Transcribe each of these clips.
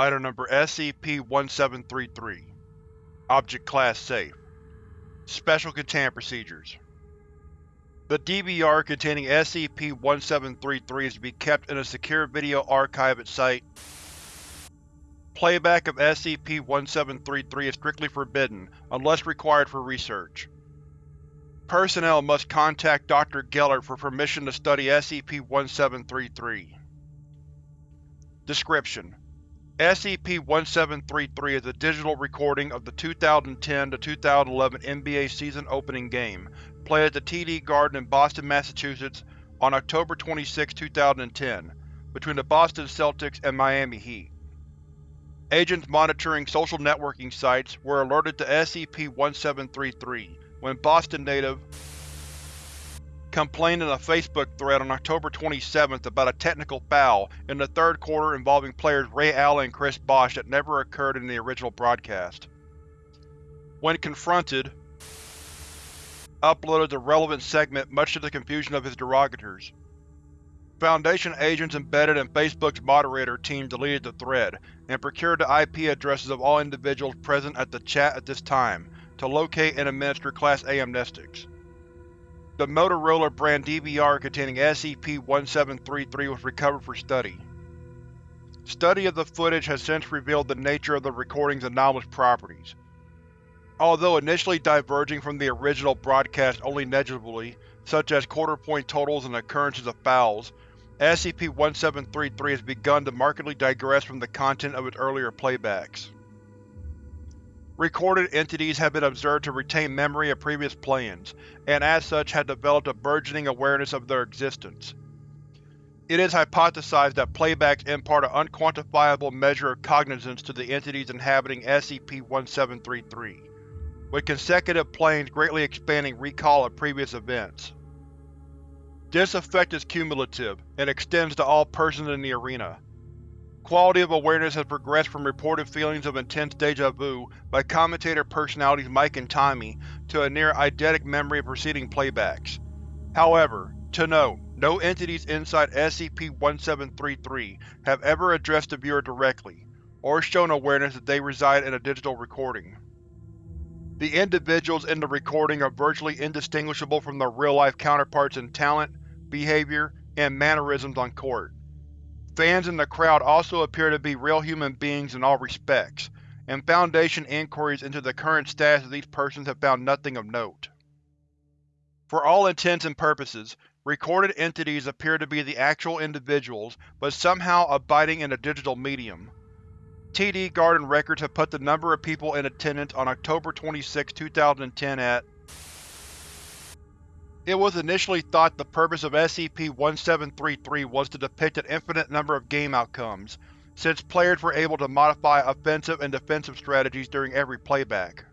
Item Number SCP-1733 Object Class Safe Special Containment Procedures The DVR containing SCP-1733 is to be kept in a secure video archive at Site Playback of SCP-1733 is strictly forbidden, unless required for research. Personnel must contact Dr. Geller for permission to study SCP-1733. Description: SCP-1733 is a digital recording of the 2010-2011 NBA season opening game, played at the TD Garden in Boston, Massachusetts on October 26, 2010, between the Boston Celtics and Miami Heat. Agents monitoring social networking sites were alerted to SCP-1733 when Boston native complained in a Facebook thread on October 27th about a technical foul in the third quarter involving players Ray Allen and Chris Bosh that never occurred in the original broadcast. When confronted, uploaded the relevant segment much to the confusion of his derogators. Foundation agents embedded in Facebook's moderator team deleted the thread, and procured the IP addresses of all individuals present at the chat at this time, to locate and administer Class A amnestics. The Motorola brand DVR containing SCP-1733 was recovered for study. Study of the footage has since revealed the nature of the recording's anomalous properties. Although initially diverging from the original broadcast only negligibly, such as quarter-point totals and occurrences of fouls, SCP-1733 has begun to markedly digress from the content of its earlier playbacks. Recorded entities have been observed to retain memory of previous play-ins, and as such have developed a burgeoning awareness of their existence. It is hypothesized that playbacks impart an unquantifiable measure of cognizance to the entities inhabiting SCP-1733, with consecutive playings greatly expanding recall of previous events. This effect is cumulative, and extends to all persons in the arena. Quality of awareness has progressed from reported feelings of intense deja vu by commentator personalities Mike and Tommy to a near eidetic memory of preceding playbacks. However, to note, no entities inside SCP-1733 have ever addressed the viewer directly, or shown awareness that they reside in a digital recording. The individuals in the recording are virtually indistinguishable from their real-life counterparts in talent, behavior, and mannerisms on court. Fans in the crowd also appear to be real human beings in all respects, and Foundation inquiries into the current status of these persons have found nothing of note. For all intents and purposes, recorded entities appear to be the actual individuals, but somehow abiding in a digital medium. TD Garden records have put the number of people in attendance on October 26, 2010 at It was initially thought the purpose of SCP-1733 was to depict an infinite number of game outcomes, since players were able to modify offensive and defensive strategies during every playback.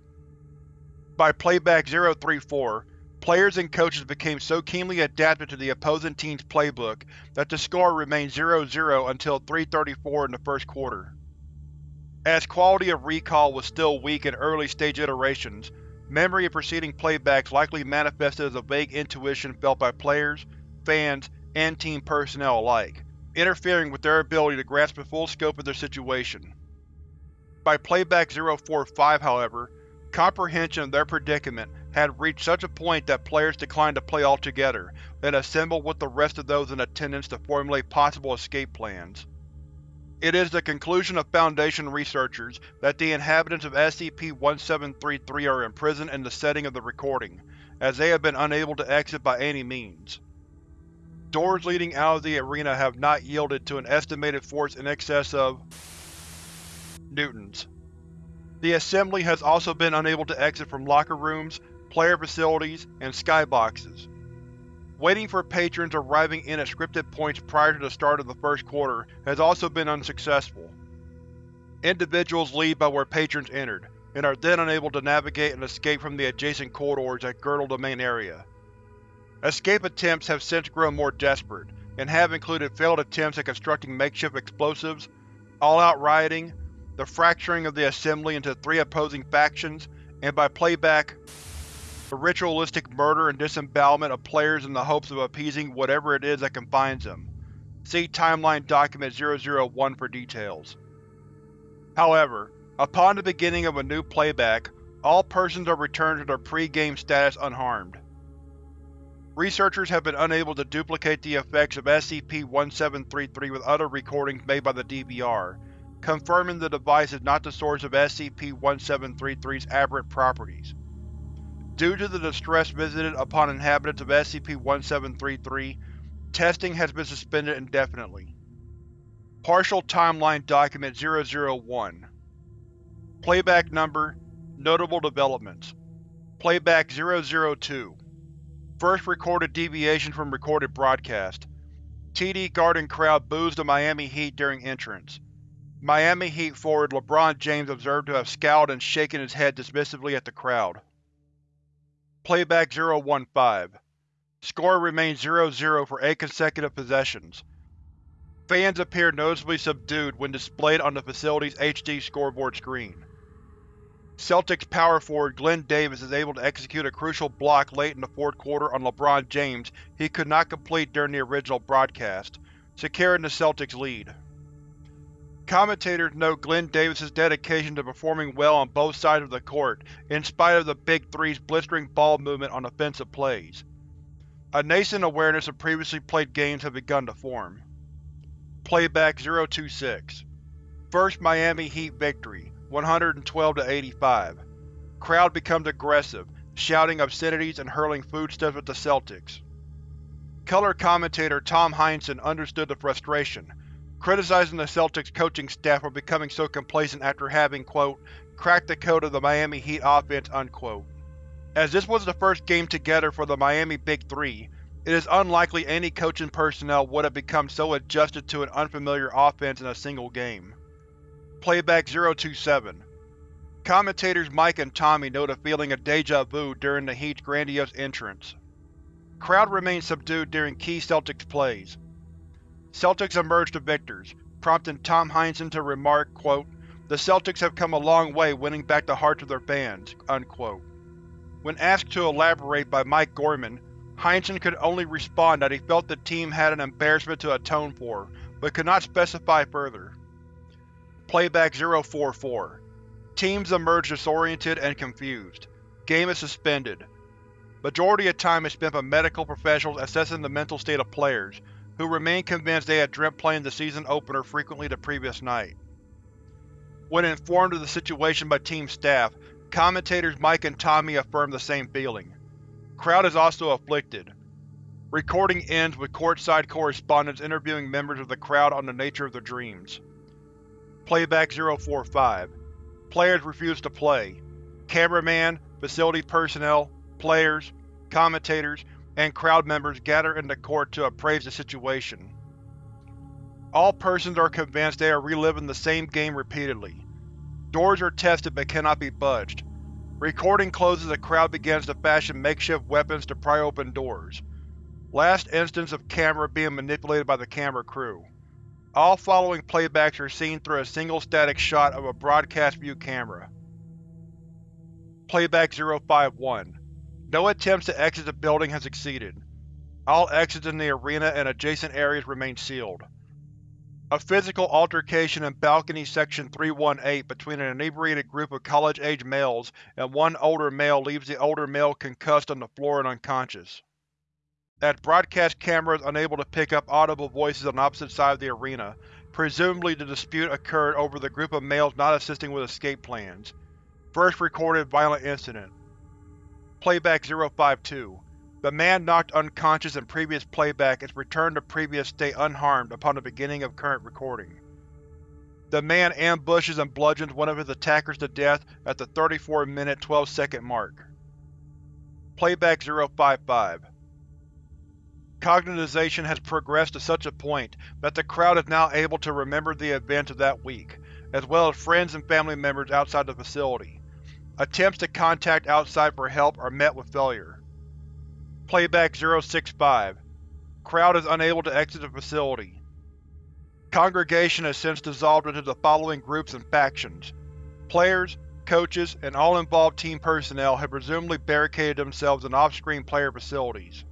By Playback 034, players and coaches became so keenly adapted to the opposing team's playbook that the score remained 0-0 until 3.34 in the first quarter. As quality of recall was still weak in early-stage iterations, memory of preceding playbacks likely manifested as a vague intuition felt by players, fans, and team personnel alike, interfering with their ability to grasp the full scope of their situation. By Playback 045, however, comprehension of their predicament had reached such a point that players declined to play altogether and assembled with the rest of those in attendance to formulate possible escape plans. It is the conclusion of Foundation researchers that the inhabitants of SCP-1733 are imprisoned in the setting of the recording, as they have been unable to exit by any means. Doors leading out of the arena have not yielded to an estimated force in excess of newtons. The Assembly has also been unable to exit from locker rooms, player facilities, and skyboxes. Waiting for patrons arriving in at scripted points prior to the start of the first quarter has also been unsuccessful. Individuals leave by where patrons entered, and are then unable to navigate and escape from the adjacent corridors that girdle the main area. Escape attempts have since grown more desperate, and have included failed attempts at constructing makeshift explosives, all-out rioting, the fracturing of the Assembly into three opposing factions, and by playback, the ritualistic murder and disembowelment of players in the hopes of appeasing whatever it is that confines them. See Timeline Document 001 for details. However, upon the beginning of a new playback, all persons are returned to their pre-game status unharmed. Researchers have been unable to duplicate the effects of SCP-1733 with other recordings made by the DVR, confirming the device is not the source of SCP-1733's aberrant properties. Due to the distress visited upon inhabitants of SCP-1733, testing has been suspended indefinitely. Partial Timeline Document 001 Playback Number Notable Developments Playback 002 First recorded deviation from recorded broadcast. TD Garden crowd boos the Miami Heat during entrance. Miami Heat forward LeBron James observed to have scowled and shaken his head dismissively at the crowd. Playback 015 Score remains 0-0 for eight consecutive possessions. Fans appear noticeably subdued when displayed on the facility's HD scoreboard screen. Celtics power forward Glen Davis is able to execute a crucial block late in the fourth quarter on LeBron James he could not complete during the original broadcast, securing the Celtics' lead. Commentators note Glen Davis's dedication to performing well on both sides of the court, in spite of the Big Three's blistering ball movement on offensive plays. A nascent awareness of previously played games had begun to form. Playback 026 First Miami Heat victory, 112 to 85. Crowd becomes aggressive, shouting obscenities and hurling foodstuffs at the Celtics. Color commentator Tom Heinsohn understood the frustration, criticizing the Celtics coaching staff for becoming so complacent after having, quote, cracked the code of the Miami Heat offense, unquote. As this was the first game together for the Miami Big Three, it is unlikely any coaching personnel would have become so adjusted to an unfamiliar offense in a single game. Playback 027 Commentators Mike and Tommy note a feeling of deja vu during the Heat's grandiose entrance. Crowd remains subdued during key Celtics plays. Celtics emerged the victors, prompting Tom Heinsohn to remark, quote, The Celtics have come a long way winning back the hearts of their fans. Unquote. When asked to elaborate by Mike Gorman, Heinsohn could only respond that he felt the team had an embarrassment to atone for, but could not specify further. Playback 044 Teams emerge disoriented and confused. Game is suspended. Majority of time is spent by medical professionals assessing the mental state of players, who remain convinced they had dreamt playing the season opener frequently the previous night. When informed of the situation by team staff, commentators Mike and Tommy affirm the same feeling. Crowd is also afflicted. Recording ends with courtside correspondents interviewing members of the crowd on the nature of their dreams. Playback 045 Players refuse to play. Cameraman, facility personnel, players, commentators, and crowd members gather in the court to appraise the situation. All persons are convinced they are reliving the same game repeatedly. Doors are tested but cannot be budged. Recording closes the crowd begins to fashion makeshift weapons to pry open doors. Last instance of camera being manipulated by the camera crew. All following playbacks are seen through a single static shot of a broadcast view camera. Playback 051 No attempts to exit the building have succeeded. All exits in the arena and adjacent areas remain sealed. A physical altercation in Balcony Section 318 between an inebriated group of college-age males and one older male leaves the older male concussed on the floor and unconscious. As broadcast cameras unable to pick up audible voices on opposite side of the arena, presumably the dispute occurred over the group of males not assisting with escape plans. First recorded violent incident. Playback 052 The man knocked unconscious in previous playback is returned to previous state unharmed upon the beginning of current recording. The man ambushes and bludgeons one of his attackers to death at the 34 minute 12 second mark. Playback 055 Cognitization has progressed to such a point that the crowd is now able to remember the events of that week, as well as friends and family members outside the facility. Attempts to contact outside for help are met with failure. Playback 065 Crowd is unable to exit the facility. Congregation has since dissolved into the following groups and factions. Players, coaches, and all involved team personnel have presumably barricaded themselves in off-screen player facilities.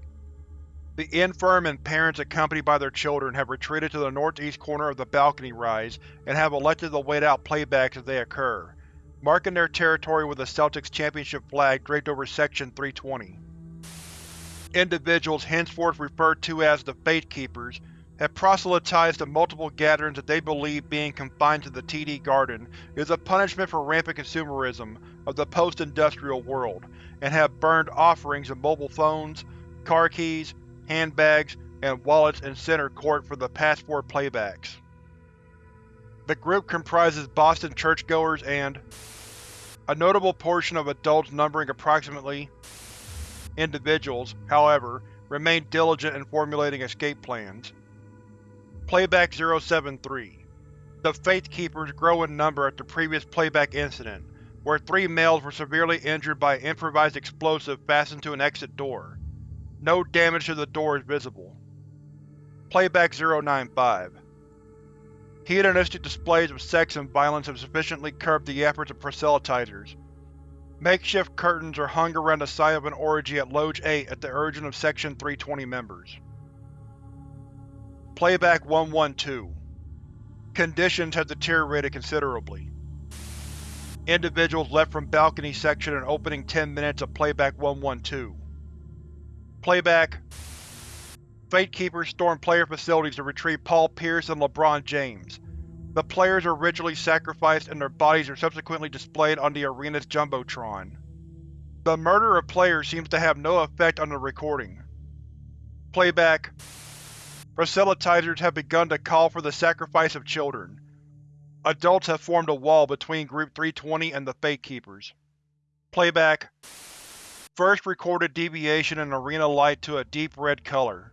The infirm and parents accompanied by their children have retreated to the northeast corner of the balcony rise and have elected to wait out playbacks as they occur, marking their territory with a Celtics championship flag draped over Section 320. Individuals henceforth referred to as the Faith Keepers have proselytized to multiple gatherings that they believe being confined to the TD Garden is a punishment for rampant consumerism of the post-industrial world, and have burned offerings of mobile phones, car keys, handbags, and wallets in Center Court for the past four playbacks. The group comprises Boston churchgoers and a notable portion of adults numbering approximately individuals, however, remain diligent in formulating escape plans. Playback 073 The Faith Keepers grow in number at the previous playback incident, where three males were severely injured by an improvised explosive fastened to an exit door. No damage to the door is visible. Playback 095 Hedonistic displays of sex and violence have sufficiently curbed the efforts of proselytizers. Makeshift curtains are hung around the site of an orgy at Loge 8 at the urging of Section 320 members. Playback 112 Conditions have deteriorated considerably. Individuals left from Balcony Section in opening 10 minutes of Playback 112. Playback Faithkeepers storm player facilities to retrieve Paul Pierce and LeBron James. The players are ritually sacrificed and their bodies are subsequently displayed on the arena's Jumbotron. The murder of players seems to have no effect on the recording. Playback Proselytizers have begun to call for the sacrifice of children. Adults have formed a wall between Group 320 and the Faithkeepers. Playback First recorded deviation in arena light to a deep red color.